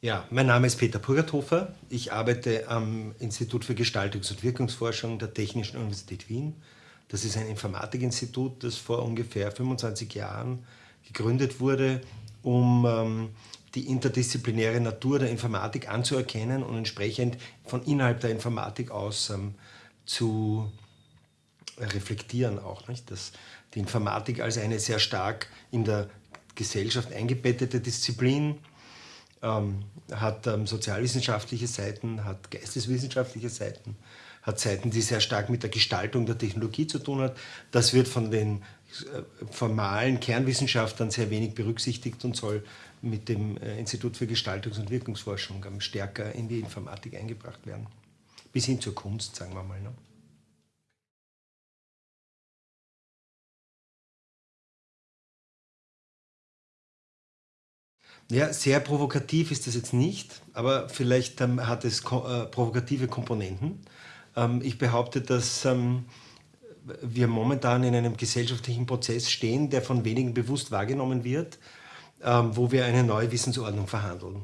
Ja, mein Name ist Peter Purgerthofer. Ich arbeite am Institut für Gestaltungs- und Wirkungsforschung der Technischen Universität Wien. Das ist ein Informatikinstitut, das vor ungefähr 25 Jahren gegründet wurde, um ähm, die interdisziplinäre Natur der Informatik anzuerkennen und entsprechend von innerhalb der Informatik aus ähm, zu reflektieren auch. Nicht? Dass die Informatik als eine sehr stark in der Gesellschaft eingebettete Disziplin ähm, hat ähm, sozialwissenschaftliche Seiten, hat geisteswissenschaftliche Seiten, hat Seiten, die sehr stark mit der Gestaltung der Technologie zu tun hat. Das wird von den äh, formalen Kernwissenschaftlern sehr wenig berücksichtigt und soll mit dem äh, Institut für Gestaltungs- und Wirkungsforschung ähm, stärker in die Informatik eingebracht werden. Bis hin zur Kunst, sagen wir mal. Ne? Ja, sehr provokativ ist das jetzt nicht, aber vielleicht ähm, hat es ko äh, provokative Komponenten. Ähm, ich behaupte, dass ähm, wir momentan in einem gesellschaftlichen Prozess stehen, der von wenigen bewusst wahrgenommen wird, ähm, wo wir eine neue Wissensordnung verhandeln.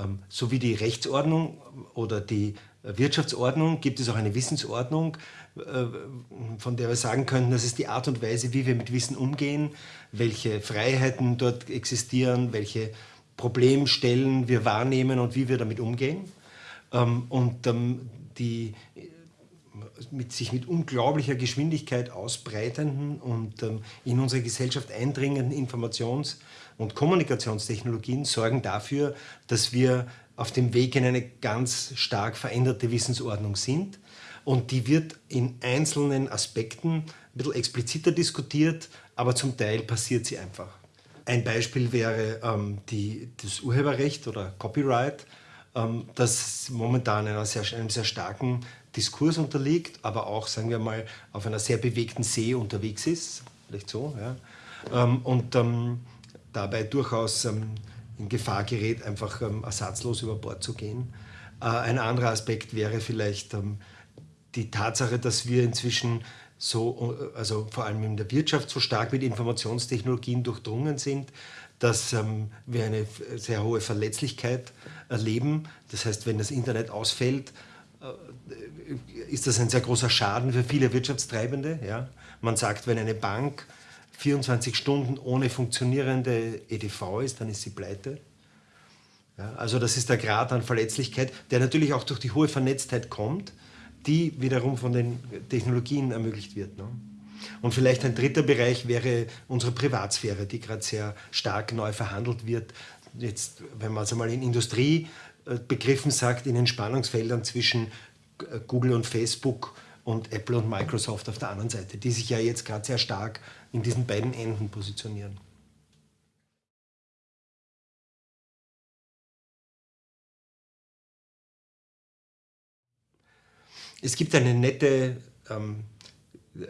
Ähm, so wie die Rechtsordnung oder die Wirtschaftsordnung gibt es auch eine Wissensordnung, äh, von der wir sagen könnten, das ist die Art und Weise, wie wir mit Wissen umgehen, welche Freiheiten dort existieren, welche Problemstellen wir wahrnehmen und wie wir damit umgehen. Ähm, und die mit sich mit unglaublicher Geschwindigkeit ausbreitenden und in unsere Gesellschaft eindringenden Informations- und Kommunikationstechnologien sorgen dafür, dass wir auf dem Weg in eine ganz stark veränderte Wissensordnung sind. Und die wird in einzelnen Aspekten ein bisschen expliziter diskutiert, aber zum Teil passiert sie einfach. Ein Beispiel wäre ähm, die, das Urheberrecht oder Copyright, ähm, das momentan einer sehr, einem sehr starken Diskurs unterliegt, aber auch, sagen wir mal, auf einer sehr bewegten See unterwegs ist, vielleicht so, ja. Ähm, und ähm, dabei durchaus ähm, in Gefahr gerät, einfach ähm, ersatzlos über Bord zu gehen. Äh, ein anderer Aspekt wäre vielleicht ähm, die Tatsache, dass wir inzwischen so, äh, also vor allem in der Wirtschaft so stark mit Informationstechnologien durchdrungen sind, dass ähm, wir eine sehr hohe Verletzlichkeit erleben. Das heißt, wenn das Internet ausfällt, äh, ist das ein sehr großer Schaden für viele Wirtschaftstreibende. Ja? Man sagt, wenn eine Bank 24 Stunden ohne funktionierende EDV ist, dann ist sie pleite. Ja, also das ist der Grad an Verletzlichkeit, der natürlich auch durch die hohe Vernetztheit kommt, die wiederum von den Technologien ermöglicht wird. Ne? Und vielleicht ein dritter Bereich wäre unsere Privatsphäre, die gerade sehr stark neu verhandelt wird. Jetzt, wenn man es einmal in Industriebegriffen sagt, in den Spannungsfeldern zwischen Google und Facebook und Apple und Microsoft auf der anderen Seite, die sich ja jetzt gerade sehr stark in diesen beiden Enden positionieren. Es gibt eine nette ähm,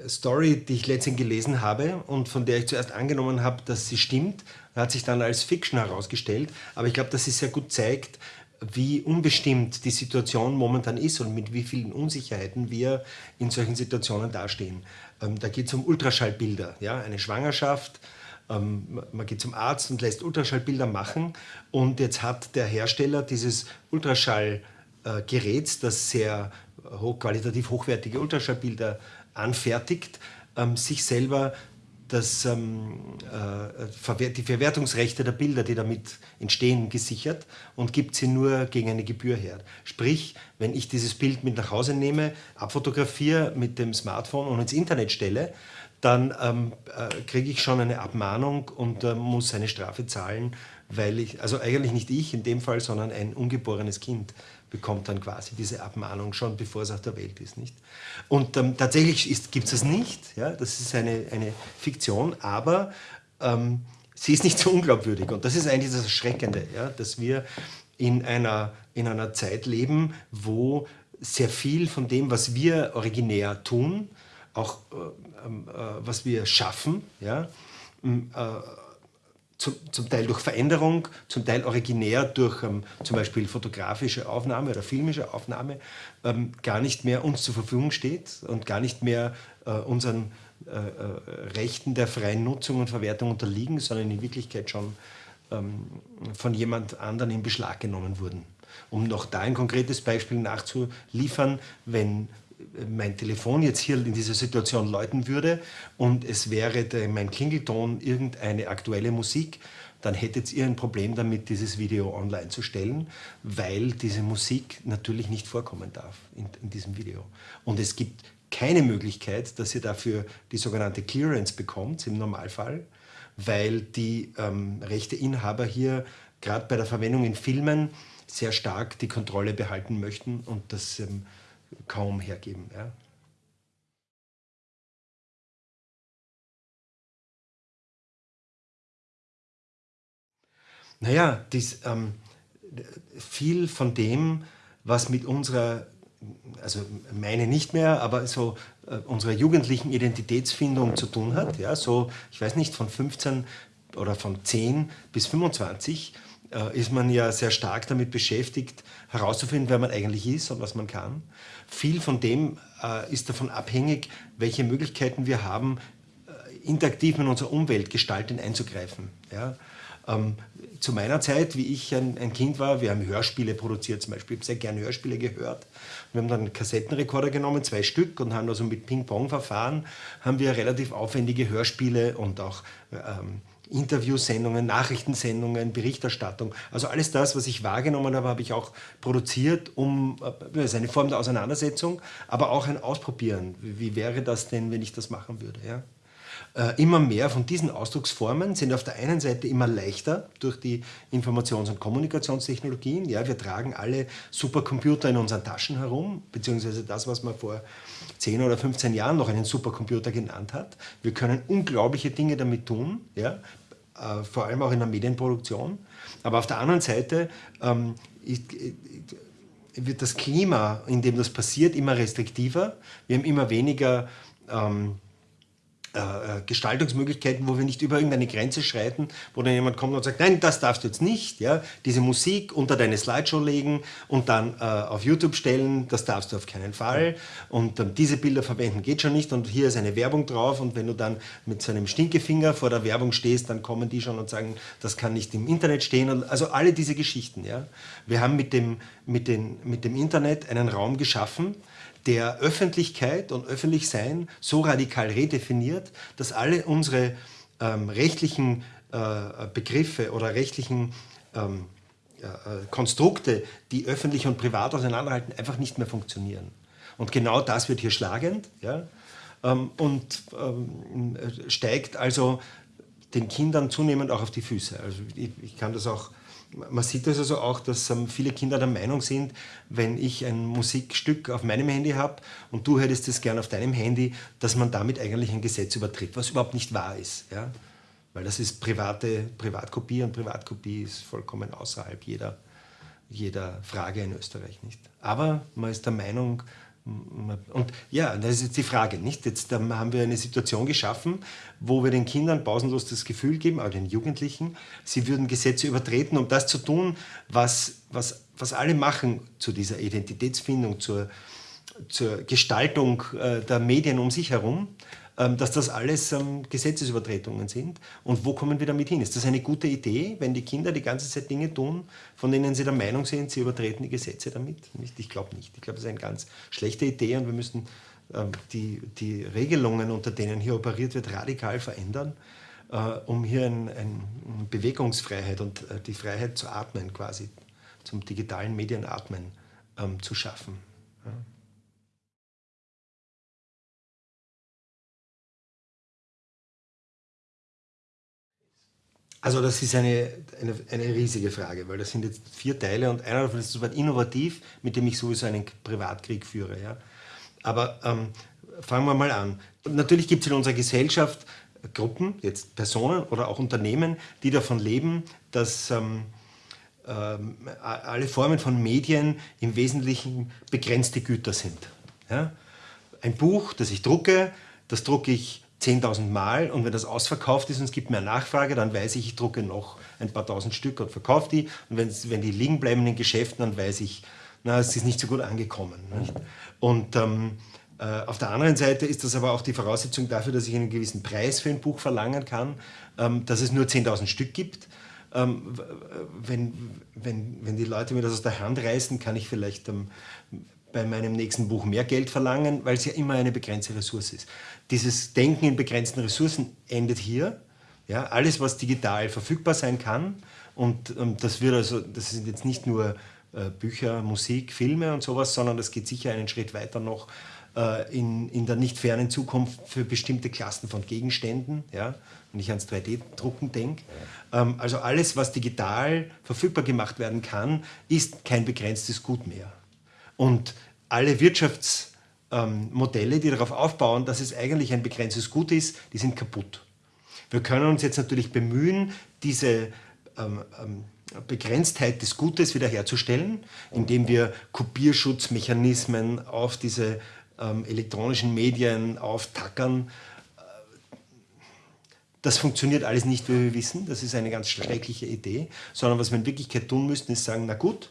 Story, die ich letztens gelesen habe und von der ich zuerst angenommen habe, dass sie stimmt, hat sich dann als Fiction herausgestellt. Aber ich glaube, dass sie sehr gut zeigt, wie unbestimmt die Situation momentan ist und mit wie vielen Unsicherheiten wir in solchen Situationen dastehen. Ähm, da geht es um Ultraschallbilder, ja, eine Schwangerschaft, ähm, man geht zum Arzt und lässt Ultraschallbilder machen und jetzt hat der Hersteller dieses Ultraschallgeräts, das sehr hoch, qualitativ hochwertige Ultraschallbilder anfertigt, ähm, sich selber das, ähm, äh, die Verwertungsrechte der Bilder, die damit entstehen, gesichert und gibt sie nur gegen eine Gebühr her. Sprich, wenn ich dieses Bild mit nach Hause nehme, abfotografiere mit dem Smartphone und ins Internet stelle, dann ähm, äh, kriege ich schon eine Abmahnung und äh, muss eine Strafe zahlen, weil ich, also eigentlich nicht ich in dem Fall, sondern ein ungeborenes Kind bekommt dann quasi diese Abmahnung schon, bevor es auf der Welt ist. Nicht? Und ähm, tatsächlich gibt es das nicht, ja? das ist eine, eine Fiktion, aber ähm, sie ist nicht so unglaubwürdig. Und das ist eigentlich das Erschreckende, ja? dass wir in einer, in einer Zeit leben, wo sehr viel von dem, was wir originär tun, auch äh, ähm, äh, was wir schaffen, ja, äh, zum, zum, Teil durch Veränderung, zum Teil originär durch ähm, zum Beispiel fotografische Aufnahme oder filmische Aufnahme, ähm, gar nicht mehr uns zur Verfügung steht und gar nicht mehr äh, unseren äh, äh Rechten der freien Nutzung und Verwertung unterliegen, sondern in Wirklichkeit schon ähm, von jemand anderen in Beschlag genommen wurden. Um noch da ein konkretes Beispiel nachzuliefern, wenn mein Telefon jetzt hier in dieser Situation läuten würde und es wäre der, mein Klingelton irgendeine aktuelle Musik, dann hättet ihr ein Problem damit, dieses Video online zu stellen, weil diese Musik natürlich nicht vorkommen darf in, in diesem Video. Und es gibt keine Möglichkeit, dass ihr dafür die sogenannte Clearance bekommt im Normalfall, weil die ähm, Rechteinhaber hier gerade bei der Verwendung in Filmen sehr stark die Kontrolle behalten möchten und das ähm, kaum hergeben. Ja. Naja, dies, ähm, viel von dem, was mit unserer, also meine nicht mehr, aber so äh, unserer jugendlichen Identitätsfindung zu tun hat, ja, so, ich weiß nicht, von 15 oder von 10 bis 25, äh, ist man ja sehr stark damit beschäftigt, herauszufinden, wer man eigentlich ist und was man kann. Viel von dem äh, ist davon abhängig, welche Möglichkeiten wir haben, äh, interaktiv in unsere Umwelt gestaltend einzugreifen. Ja? Ähm, zu meiner Zeit, wie ich ein, ein, Kind war, wir haben Hörspiele produziert zum Beispiel, ich habe sehr gerne Hörspiele gehört. Wir haben dann Kassettenrekorder genommen, zwei Stück und haben also mit Ping-Pong-Verfahren haben wir relativ aufwendige Hörspiele und auch ähm, Interviewsendungen, Nachrichtensendungen, Berichterstattung. Also alles das, was ich wahrgenommen habe, habe ich auch produziert, um, äh, ist eine Form der Auseinandersetzung, aber auch ein Ausprobieren. Wie wäre das denn, wenn ich das machen würde? Ja? Äh, immer mehr von diesen Ausdrucksformen sind auf der einen Seite immer leichter durch die Informations- und Kommunikationstechnologien. Ja, wir tragen alle Supercomputer in unseren Taschen herum, beziehungsweise das, was man vor 10 oder 15 Jahren noch einen Supercomputer genannt hat. Wir können unglaubliche Dinge damit tun, ja, äh, vor allem auch in der Medienproduktion. Aber auf der anderen Seite ähm, ist, äh, wird das Klima, in dem das passiert, immer restriktiver. Wir haben immer weniger ähm, äh, äh, Gestaltungsmöglichkeiten, wo wir nicht über irgendeine Grenze schreiten, wo dann jemand kommt und sagt, nein, das darfst du jetzt nicht, ja, diese Musik unter deine Slideshow legen und dann äh, auf YouTube stellen, das darfst du auf keinen Fall und dann diese Bilder verwenden geht schon nicht und hier ist eine Werbung drauf und wenn du dann mit so einem Stinkefinger vor der Werbung stehst, dann kommen die schon und sagen, das kann nicht im Internet stehen, also alle diese Geschichten, ja. Wir haben mit dem, mit, den, mit dem Internet einen Raum geschaffen, der Öffentlichkeit und Öffentlichsein so radikal redefiniert, dass alle unsere ähm, rechtlichen äh, Begriffe oder rechtlichen ähm, äh, Konstrukte, die öffentlich und privat auseinanderhalten, einfach nicht mehr funktionieren. Und genau das wird hier schlagend ja, ähm, und ähm, steigt also den Kindern zunehmend auch auf die Füße. Also ich, ich kann das auch man sieht das also auch, dass ähm, viele Kinder der Meinung sind, wenn ich ein Musikstück auf meinem Handy habe und du hättest es gern auf deinem Handy, dass man damit eigentlich ein Gesetz übertritt, was überhaupt nicht wahr ist. Ja? Weil das ist private Privatkopie und Privatkopie ist vollkommen außerhalb jeder, jeder Frage in Österreich nicht. Aber man ist der Meinung, und ja, das ist jetzt die Frage, nicht? Jetzt haben wir eine Situation geschaffen, wo wir den Kindern pausenlos das Gefühl geben, auch den Jugendlichen, sie würden Gesetze übertreten, um das zu tun, was, was, was alle machen zu dieser Identitätsfindung, zur, zur Gestaltung äh, der Medien um sich herum. Ähm, dass das alles ähm, Gesetzesübertretungen sind. Und wo kommen wir damit hin? Ist das eine gute Idee, wenn die Kinder die ganze Zeit Dinge tun, von denen sie der Meinung sind, sie übertreten die Gesetze damit? Ich glaube nicht. Ich glaube, das ist eine ganz schlechte Idee und wir müssen ähm, die, die Regelungen, unter denen hier operiert wird, radikal verändern, äh, um hier eine ein Bewegungsfreiheit und äh, die Freiheit zu atmen quasi, zum digitalen Medienatmen zu schaffen. Also das ist eine, eine, eine, riesige Frage, weil das sind jetzt vier Teile und einer davon ist das Wort innovativ, mit dem ich sowieso einen Privatkrieg führe. Ja. Aber ähm, fangen wir mal an. Natürlich gibt es in unserer Gesellschaft Gruppen, jetzt Personen oder auch Unternehmen, die davon leben, dass ähm, ähm, alle Formen von Medien im Wesentlichen begrenzte Güter sind. Ja. Ein Buch, das ich drucke, das drucke ich 10.000 Mal und wenn das ausverkauft ist und es gibt mehr Nachfrage, dann weiß ich, ich drucke noch ein paar tausend Stück und verkaufe die. Und wenn die liegen bleiben in den Geschäften, dann weiß ich, na, es ist nicht so gut angekommen. Nicht? Und ähm, äh, auf der anderen Seite ist das aber auch die Voraussetzung dafür, dass ich einen gewissen Preis für ein Buch verlangen kann, ähm, dass es nur 10.000 Stück gibt, ähm, wenn, wenn, wenn die Leute mir das aus der Hand reißen, kann ich vielleicht ähm, bei meinem nächsten Buch mehr Geld verlangen, weil es ja immer eine begrenzte Ressource ist. Dieses Denken in begrenzten Ressourcen endet hier. Ja, alles, was digital verfügbar sein kann, und ähm, das wird also, das sind jetzt nicht nur äh, Bücher, Musik, Filme und sowas, sondern das geht sicher einen Schritt weiter noch äh, in, in der nicht fernen Zukunft für bestimmte Klassen von Gegenständen, ja, wenn ich ans 3D-Drucken denke. Ähm, also alles, was digital verfügbar gemacht werden kann, ist kein begrenztes Gut mehr. Und alle Wirtschaftsmodelle, ähm, die darauf aufbauen, dass es eigentlich ein begrenztes Gut ist, die sind kaputt. Wir können uns jetzt natürlich bemühen, diese ähm, ähm, Begrenztheit des Gutes wiederherzustellen, indem wir Kopierschutzmechanismen auf diese ähm, elektronischen Medien auftackern. Das funktioniert alles nicht, wie wir wissen. Das ist eine ganz schreckliche Idee. Sondern was wir in Wirklichkeit tun müssten, ist sagen, na gut,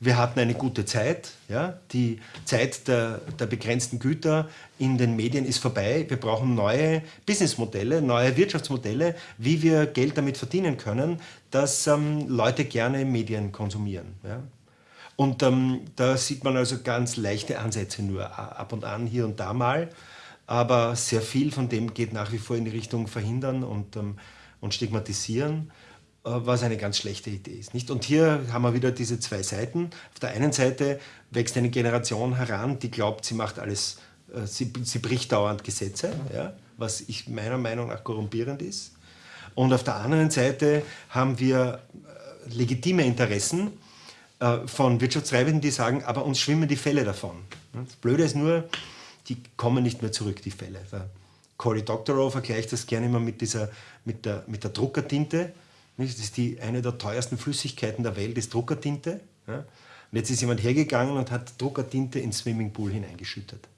wir hatten eine gute Zeit. Ja? Die Zeit der, der begrenzten Güter in den Medien ist vorbei. Wir brauchen neue Businessmodelle, neue Wirtschaftsmodelle, wie wir Geld damit verdienen können, dass ähm, Leute gerne Medien konsumieren. Ja? Und ähm, da sieht man also ganz leichte Ansätze nur ab und an, hier und da mal. Aber sehr viel von dem geht nach wie vor in die Richtung verhindern und, ähm, und stigmatisieren. Äh, was eine ganz schlechte Idee ist. Nicht? Und hier haben wir wieder diese zwei Seiten. Auf der einen Seite wächst eine Generation heran, die glaubt, sie macht alles, äh, sie, sie bricht dauernd Gesetze, ja, was ich meiner Meinung nach korrumpierend ist. Und auf der anderen Seite haben wir äh, legitime Interessen von Wirtschaftstreibenden, die sagen, aber uns schwimmen die Fälle davon. Das Blöde ist nur, die kommen nicht mehr zurück, die Fälle. Cory Doctorow vergleicht das gerne immer mit, dieser, mit, der, mit der Druckertinte. Das ist die, eine der teuersten Flüssigkeiten der Welt, ist Druckertinte. Ja? Und jetzt ist jemand hergegangen und hat Druckertinte ins Swimmingpool hineingeschüttet.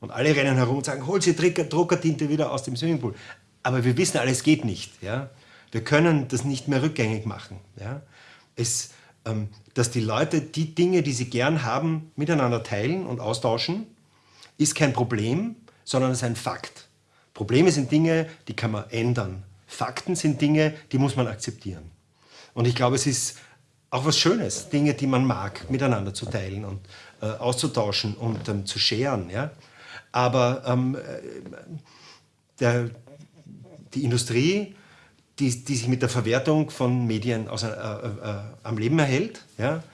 Und alle rennen herum und sagen, hol Sie Druckertinte wieder aus dem Swimmingpool. Aber wir wissen alle, es geht nicht. Ja? Wir können das nicht mehr rückgängig machen. Ja? Es, ähm, dass die Leute die Dinge, die sie gern haben, miteinander teilen und austauschen, ist kein Problem, sondern es ist ein Fakt. Probleme sind Dinge, die kann man ändern. Fakten sind Dinge, die muss man akzeptieren. Und ich glaube, es ist auch was Schönes, Dinge, die man mag, miteinander zu teilen und äh, auszutauschen und ähm, zu scheren. Ja? Aber ähm, äh, der, die Industrie, die, die, sich mit der Verwertung von Medien aus, äh, äh, am Leben erhält, ja,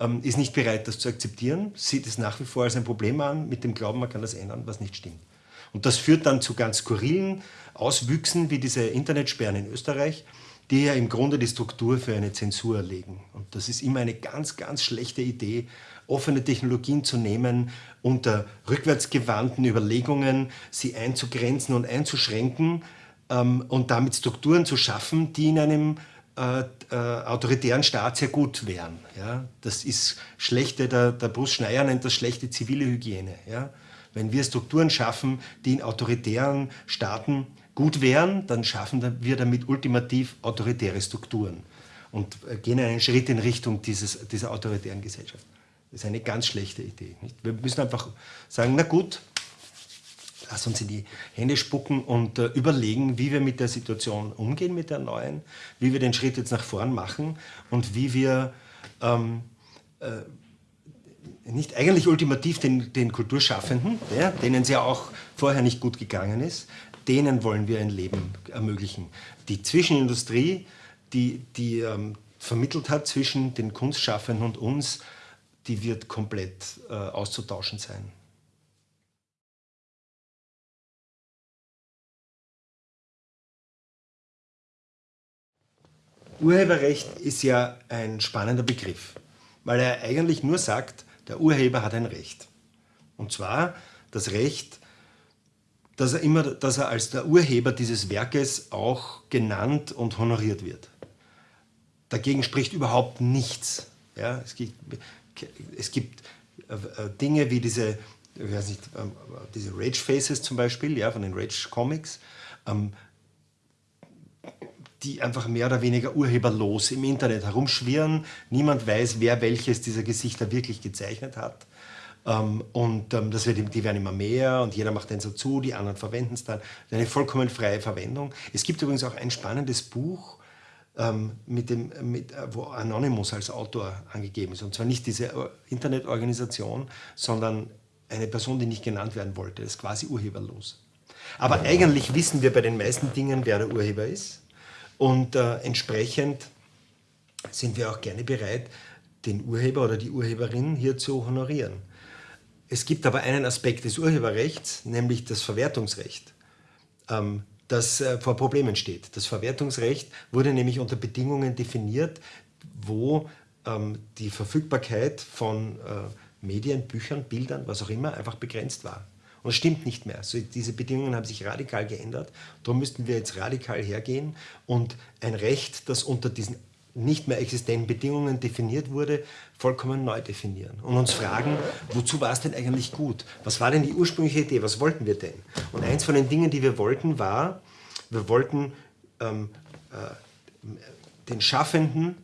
ähm, ist nicht bereit, das zu akzeptieren, sieht es nach wie vor als ein Problem an, mit dem Glauben, man kann das ändern, was nicht stimmt. Und das führt dann zu ganz skurrilen Auswüchsen wie diese Internetsperren in Österreich, die ja im Grunde die Struktur für eine Zensur legen. Und das ist immer eine ganz, ganz schlechte Idee, offene Technologien zu nehmen, unter rückwärtsgewandten Überlegungen sie einzugrenzen und einzuschränken ähm, und damit Strukturen zu schaffen, die in einem äh, äh, autoritären Staat sehr gut wären. Ja? Das ist schlechte, der, der Bruce Schneier nennt das schlechte zivile Hygiene. Ja? Wenn wir Strukturen schaffen, die in autoritären Staaten gut wären, dann schaffen wir damit ultimativ autoritäre Strukturen und äh, gehen einen Schritt in Richtung dieses, dieser autoritären Gesellschaft. Das ist eine ganz schlechte Idee. Nicht? Wir müssen einfach sagen, na gut, lass uns in die Hände spucken und äh, überlegen, wie wir mit der Situation umgehen, mit der neuen, wie wir den Schritt jetzt nach vorn machen und wie wir ähm, äh, nicht eigentlich ultimativ den, den Kulturschaffenden, ja, denen es ja auch vorher nicht gut gegangen ist, denen wollen wir ein Leben ermöglichen. Die Zwischenindustrie, die, die ähm, vermittelt hat zwischen den Kunstschaffenden und uns, die wird komplett äh, auszutauschen sein. Urheberrecht ist ja ein spannender Begriff, weil er eigentlich nur sagt, der Urheber hat ein Recht. Und zwar das Recht, dass er, immer, dass er als der Urheber dieses Werkes auch genannt und honoriert wird. Dagegen spricht überhaupt nichts. Ja, es gibt, es gibt äh, äh, Dinge wie diese, ich weiß nicht, ähm, diese Rage Faces zum Beispiel, ja, von den Rage Comics, ähm, die einfach mehr oder weniger urheberlos im Internet herumschwirren. Niemand weiß, wer welches dieser Gesichter wirklich gezeichnet hat. Ähm, und ähm, das wird, die werden immer mehr und jeder macht den so zu, die anderen verwenden es dann. Eine vollkommen freie Verwendung. Es gibt übrigens auch ein spannendes Buch, ähm, mit dem, mit, äh, wo Anonymous als Autor angegeben ist. Und zwar nicht diese Internetorganisation, sondern eine Person, die nicht genannt werden wollte. Das ist quasi urheberlos. Aber eigentlich wissen wir bei den meisten Dingen, wer der Urheber ist. Und äh, entsprechend sind wir auch gerne bereit, den Urheber oder die Urheberin hier zu honorieren. Es gibt aber einen Aspekt des Urheberrechts, nämlich das Verwertungsrecht, ähm, das äh, vor Problemen steht. Das Verwertungsrecht wurde nämlich unter Bedingungen definiert, wo ähm, die Verfügbarkeit von äh, Medien, Büchern, Bildern, was auch immer, einfach begrenzt war. Und es stimmt nicht mehr. Also diese Bedingungen haben sich radikal geändert. Darum müssten wir jetzt radikal hergehen und ein Recht, das unter diesen nicht mehr existenten Bedingungen definiert wurde, vollkommen neu definieren und uns fragen, wozu war es denn eigentlich gut? Was war denn die ursprüngliche Idee? Was wollten wir denn? Und eins von den Dingen, die wir wollten, war, wir wollten ähm, äh, den Schaffenden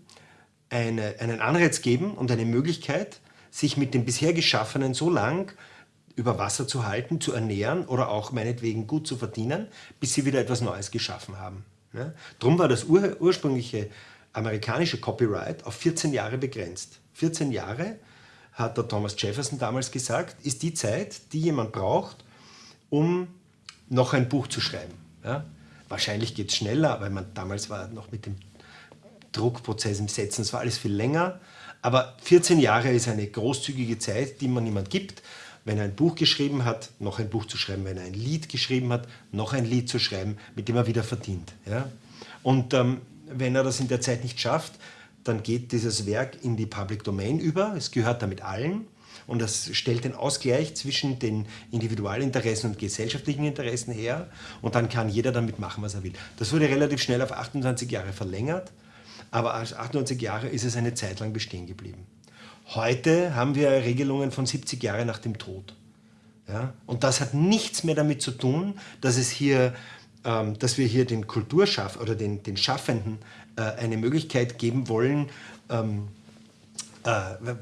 eine, einen Anreiz geben und eine Möglichkeit, sich mit dem bisher Geschaffenen so lang über Wasser zu halten, zu ernähren oder auch meinetwegen gut zu verdienen, bis sie wieder etwas Neues geschaffen haben. Ja? Drum war das ur ursprüngliche amerikanische Copyright auf 14 Jahre begrenzt. 14 Jahre, hat der Thomas Jefferson damals gesagt, ist die Zeit, die jemand braucht, um noch ein Buch zu schreiben. Ja? Wahrscheinlich geht es schneller, aber man, damals war noch mit dem Druckprozess im Setzen, es war alles viel länger. Aber 14 Jahre ist eine großzügige Zeit, die man jemand gibt, wenn er ein Buch geschrieben hat, noch ein Buch zu schreiben, wenn er ein Lied geschrieben hat, noch ein Lied zu schreiben, mit dem er wieder verdient. Ja? Und ähm, wenn er das in der Zeit nicht schafft, dann geht dieses Werk in die Public Domain über, es gehört damit allen und das stellt den Ausgleich zwischen den Individualinteressen und gesellschaftlichen Interessen her und dann kann jeder damit machen, was er will. Das wurde relativ schnell auf 28 Jahre verlängert, aber als 28 Jahre ist es eine Zeit lang bestehen geblieben. Heute haben wir Regelungen von 70 Jahren nach dem Tod. Ja? Und das hat nichts mehr damit zu tun, dass es hier ähm, dass wir hier den Kulturschaff oder den, den Schaffenden äh, eine Möglichkeit geben wollen, ähm, äh,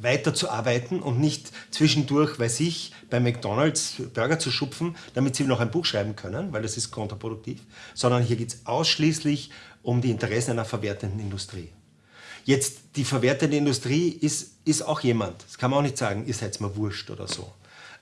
weiterzuarbeiten und nicht zwischendurch, weiß ich, bei McDonalds Burger zu schupfen, damit sie noch ein Buch schreiben können, weil das ist kontraproduktiv, sondern hier geht es ausschließlich um die Interessen einer verwertenden Industrie. Jetzt, die verwertende Industrie ist, ist auch jemand, das kann man auch nicht sagen, ihr seid mal wurscht oder so.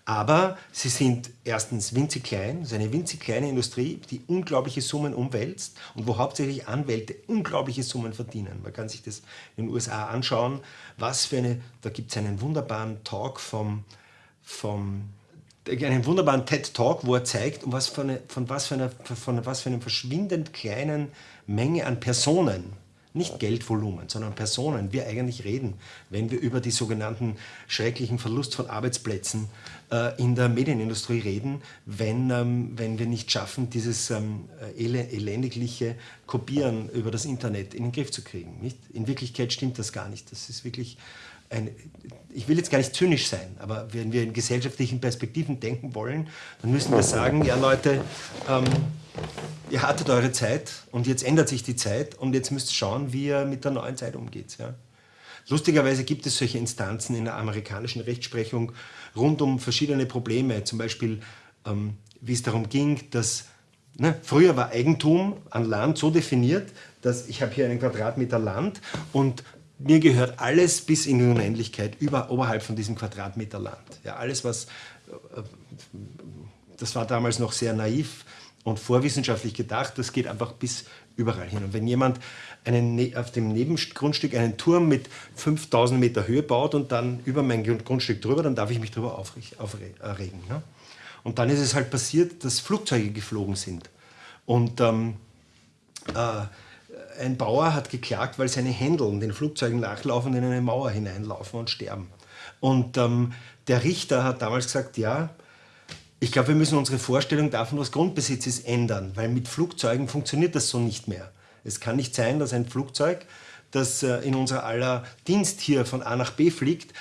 Aber sie sind erstens winzig klein, es ist eine winzig kleine Industrie, die unglaubliche Summen umwälzt und wo hauptsächlich Anwälte unglaubliche Summen verdienen. Man kann sich das in den USA anschauen, was für eine, da gibt es einen wunderbaren Talk vom, vom einen wunderbaren TED-Talk, wo er zeigt, um was für eine, von, was für eine, von was für einer verschwindend kleinen Menge an Personen nicht Geldvolumen, sondern Personen, wir eigentlich reden, wenn wir über die sogenannten schrecklichen Verlust von Arbeitsplätzen äh, in der Medienindustrie reden, wenn, ähm, wenn wir nicht schaffen, dieses ähm, elendigliche Kopieren über das Internet in den Griff zu kriegen. Nicht? In Wirklichkeit stimmt das gar nicht. Das ist wirklich ein, ich will jetzt gar nicht zynisch sein, aber wenn wir in gesellschaftlichen Perspektiven denken wollen, dann müssen wir sagen, ja Leute, ähm, ihr hattet eure Zeit und jetzt ändert sich die Zeit und jetzt müsst ihr schauen, wie ihr mit der neuen Zeit umgeht. Ja? Lustigerweise gibt es solche Instanzen in der amerikanischen Rechtsprechung rund um verschiedene Probleme, zum Beispiel ähm, wie es darum ging, dass ne, früher war Eigentum an Land so definiert, dass ich habe hier einen Quadratmeter Land und mir gehört alles bis in die Unendlichkeit über, oberhalb von diesem Quadratmeter Land. Ja, alles, was, äh, das war damals noch sehr naiv und vorwissenschaftlich gedacht, das geht einfach bis überall hin. Und wenn jemand einen, ne, auf dem Nebengrundstück einen Turm mit 5000 Meter Höhe baut und dann über mein Grundstück drüber, dann darf ich mich darüber aufregen. Ne? Und dann ist es halt passiert, dass Flugzeuge geflogen sind. Und ähm, äh, ein Bauer hat geklagt, weil seine Händeln den Flugzeugen nachlaufen in eine Mauer hineinlaufen und sterben. Und ähm, der Richter hat damals gesagt, ja, ich glaube, wir müssen unsere Vorstellung davon, was Grundbesitz ist, ändern, weil mit Flugzeugen funktioniert das so nicht mehr. Es kann nicht sein, dass ein Flugzeug, das äh, in unser aller Dienst hier von A nach B fliegt,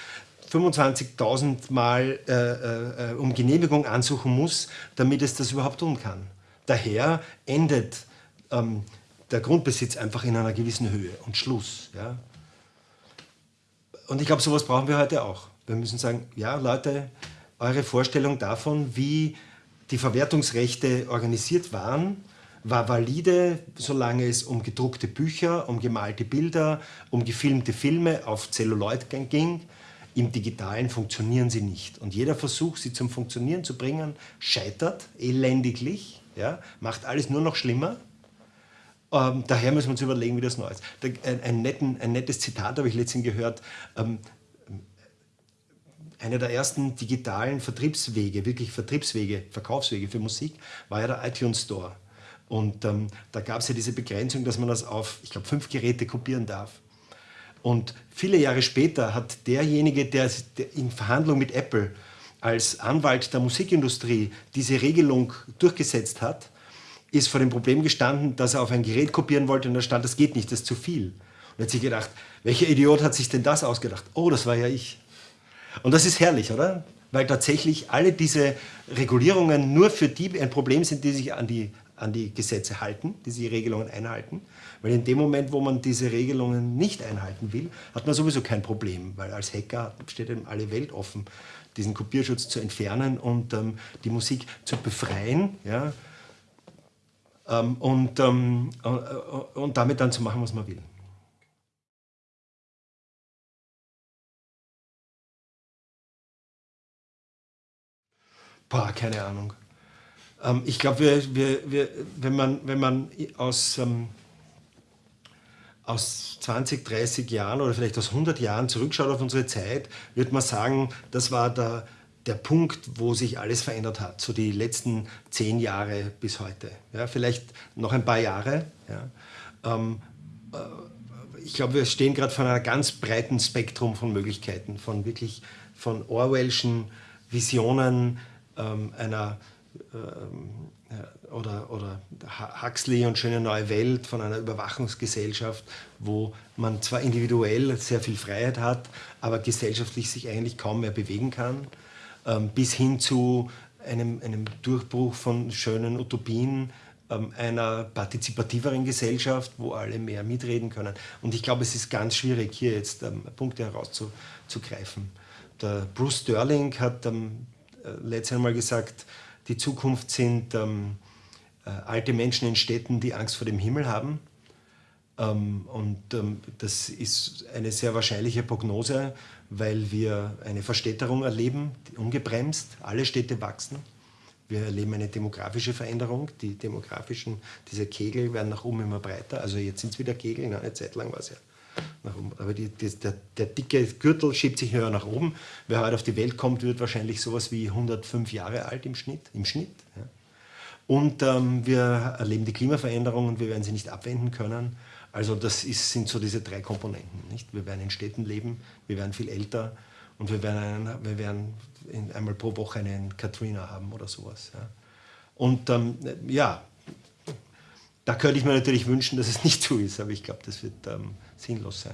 25.000 Mal äh, äh, um Genehmigung ansuchen muss, damit es das überhaupt tun kann. Daher endet ähm, der Grundbesitz einfach in einer gewissen Höhe und Schluss. Ja? Und ich glaube, sowas brauchen wir heute auch. Wir müssen sagen, ja Leute, eure Vorstellung davon, wie die Verwertungsrechte organisiert waren, war valide, solange es um gedruckte Bücher, um gemalte Bilder, um gefilmte Filme auf Celluloid ging. Im Digitalen funktionieren sie nicht. Und jeder Versuch, sie zum Funktionieren zu bringen, scheitert elendiglich, ja, macht alles nur noch schlimmer. Ähm, daher müssen wir uns überlegen, wie das neu ist. Da, ein, ein, netten, ein, nettes Zitat habe ich letztens gehört. Ähm, einer der ersten digitalen Vertriebswege, wirklich Vertriebswege, Verkaufswege für Musik, war ja der iTunes Store. Und ähm, da gab es ja diese Begrenzung, dass man das auf, ich glaube, fünf Geräte kopieren darf. Und viele Jahre später hat derjenige, der in Verhandlung mit Apple als Anwalt der Musikindustrie diese Regelung durchgesetzt hat, ist vor dem Problem gestanden, dass er auf ein Gerät kopieren wollte und da stand, das geht nicht, das ist zu viel. Und er hat sich gedacht, welcher Idiot hat sich denn das ausgedacht? Oh, das war ja ich. Und das ist herrlich, oder? Weil tatsächlich alle diese Regulierungen nur für die ein Problem sind, die sich an die, an die Gesetze halten, die die Regelungen einhalten. Weil in dem Moment, wo man diese Regelungen nicht einhalten will, hat man sowieso kein Problem, weil als Hacker steht einem alle Welt offen, diesen Kopierschutz zu entfernen und ähm, die Musik zu befreien ja, ähm, und, ähm, äh, und damit dann zu machen, was man will. Boah, keine Ahnung. Ähm, ich glaube, wir, wir, wir, wenn, man, wenn man aus, ähm, aus 20, 30 Jahren oder vielleicht aus 100 Jahren zurückschaut auf unsere Zeit, wird man sagen, das war der, der Punkt, wo sich alles verändert hat, so die letzten zehn Jahre bis heute. Ja, vielleicht noch ein paar Jahre. Ja. Ähm, äh, ich glaube, wir stehen gerade vor einem ganz breiten Spektrum von Möglichkeiten, von wirklich von Orwellschen Visionen, ähm, einer ähm, oder, oder Huxley und Schöne Neue Welt von einer Überwachungsgesellschaft, wo man zwar individuell sehr viel Freiheit hat, aber gesellschaftlich sich eigentlich kaum mehr bewegen kann, ähm, bis hin zu einem, einem Durchbruch von schönen Utopien, ähm, einer partizipativeren Gesellschaft, wo alle mehr mitreden können. Und ich glaube, es ist ganz schwierig, hier jetzt Punkte herauszugreifen. Der Bruce Sterling hat äh, letztes Mal gesagt, die Zukunft sind ähm, äh, alte Menschen in Städten, die Angst vor dem Himmel haben. Ähm, und ähm, das ist eine sehr wahrscheinliche Prognose, weil wir eine Verstädterung erleben, ungebremst. Alle Städte wachsen. Wir erleben eine demografische Veränderung. Die demografischen, diese Kegel werden nach oben immer breiter. Also jetzt sind es wieder Kegel, eine Zeit lang war es ja nach oben. Aber die, die, der, der, dicke Gürtel schiebt sich höher nach oben. Wer heute auf die Welt kommt, wird wahrscheinlich sowas wie 105 Jahre alt im Schnitt. Im Schnitt ja. Und ähm, wir erleben die Klimaveränderung und wir werden sie nicht abwenden können. Also das ist, sind so diese drei Komponenten. Nicht? Wir werden in Städten leben, wir werden viel älter und wir werden, einen, wir werden einmal pro Woche einen Katrina haben oder sowas. Ja. Und ähm, ja, da könnte ich mir natürlich wünschen, dass es nicht so ist, aber ich glaube, das wird ähm, sinnlos sein.